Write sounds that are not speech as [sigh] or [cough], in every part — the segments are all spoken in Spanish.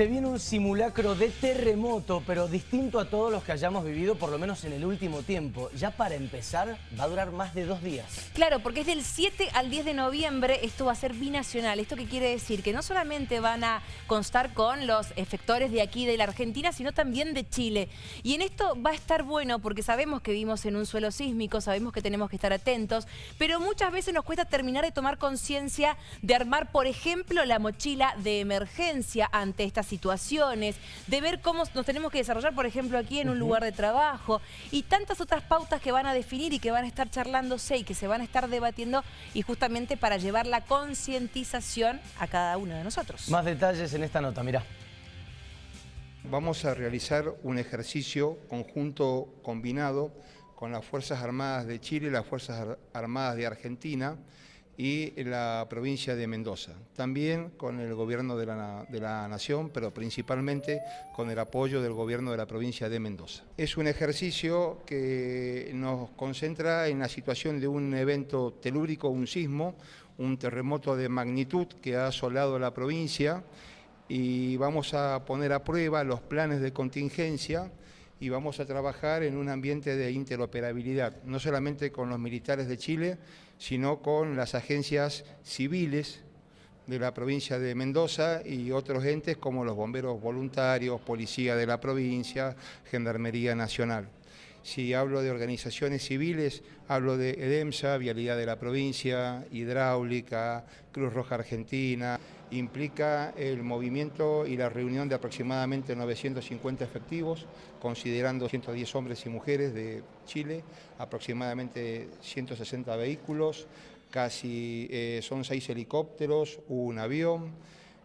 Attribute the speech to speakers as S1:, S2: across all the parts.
S1: Se viene un simulacro de terremoto, pero distinto a todos los que hayamos vivido, por lo menos en el último tiempo. Ya para empezar, va a durar más de dos días.
S2: Claro, porque es del 7 al 10 de noviembre, esto va a ser binacional. ¿Esto qué quiere decir? Que no solamente van a constar con los efectores de aquí, de la Argentina, sino también de Chile. Y en esto va a estar bueno, porque sabemos que vivimos en un suelo sísmico, sabemos que tenemos que estar atentos, pero muchas veces nos cuesta terminar de tomar conciencia de armar, por ejemplo, la mochila de emergencia ante estas situaciones, de ver cómo nos tenemos que desarrollar, por ejemplo, aquí en un lugar de trabajo y tantas otras pautas que van a definir y que van a estar charlándose y que se van a estar debatiendo y justamente para llevar la concientización a cada uno de nosotros.
S1: Más detalles en esta nota, mirá.
S3: Vamos a realizar un ejercicio conjunto combinado con las Fuerzas Armadas de Chile y las Fuerzas Armadas de Argentina y la provincia de Mendoza. También con el gobierno de la, nación, pero principalmente con el apoyo del gobierno de la provincia de Mendoza. Es un ejercicio que nos concentra en la situación de un evento telúrico, un sismo, un terremoto de magnitud que ha asolado la provincia y vamos a poner a prueba los planes de contingencia y vamos a trabajar en un ambiente de interoperabilidad, no solamente con los militares de Chile, sino con las agencias civiles de la provincia de Mendoza y otros entes como los bomberos voluntarios, policía de la provincia, Gendarmería Nacional. Si hablo de organizaciones civiles, hablo de EDEMSA, Vialidad de la Provincia, Hidráulica, Cruz Roja Argentina. Implica el movimiento y la reunión de aproximadamente 950 efectivos, considerando 110 hombres y mujeres de Chile, aproximadamente 160 vehículos, casi eh, son seis helicópteros, un avión,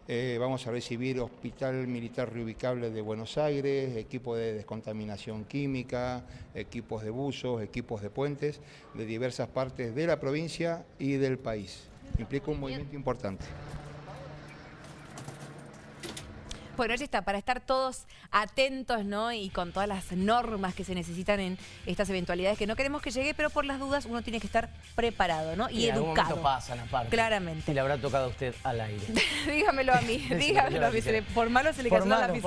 S3: eh, vamos a recibir Hospital Militar Reubicable de Buenos Aires, equipo de descontaminación química, equipos de buzos, equipos de puentes de diversas partes de la provincia y del país. Implica un movimiento importante.
S2: Bueno, ya está, para estar todos atentos, ¿no? Y con todas las normas que se necesitan en estas eventualidades que no queremos que llegue, pero por las dudas uno tiene que estar preparado, ¿no? Y, educado.
S1: pasan aparte.
S2: Claramente.
S1: Y le habrá tocado a usted al aire. [laughs]
S2: dígamelo a mí, [laughs] dígamelo a mí. Por malo se le cae la